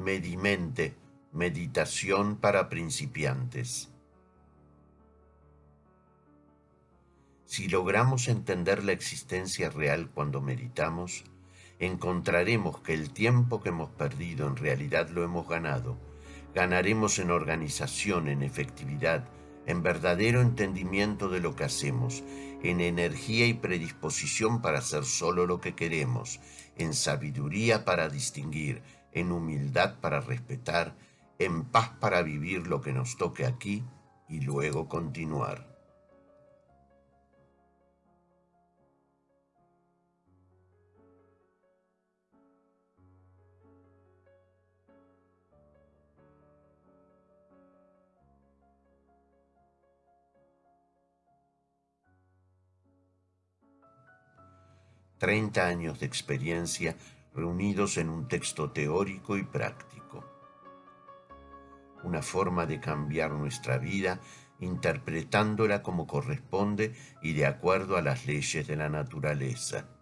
Medimente, meditación para principiantes. Si logramos entender la existencia real cuando meditamos, encontraremos que el tiempo que hemos perdido en realidad lo hemos ganado. Ganaremos en organización, en efectividad, en verdadero entendimiento de lo que hacemos, en energía y predisposición para hacer solo lo que queremos, en sabiduría para distinguir, en humildad para respetar, en paz para vivir lo que nos toque aquí y luego continuar. Treinta años de experiencia reunidos en un texto teórico y práctico. Una forma de cambiar nuestra vida interpretándola como corresponde y de acuerdo a las leyes de la naturaleza.